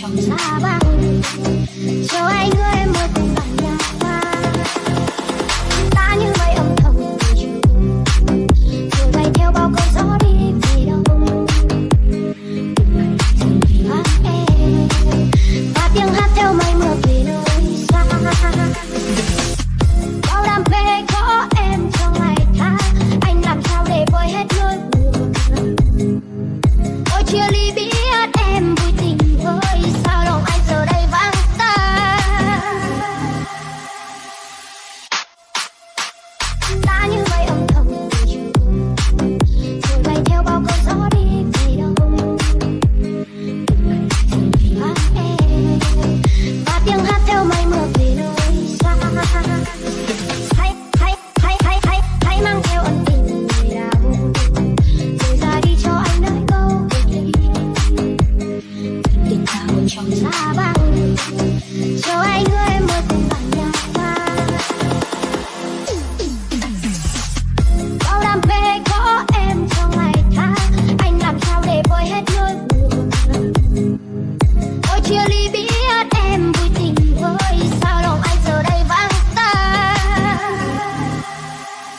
trong lá ba cho anh người một tình bạn nhau ta bằng cho anh ơi mơ cùng bằng nhau ta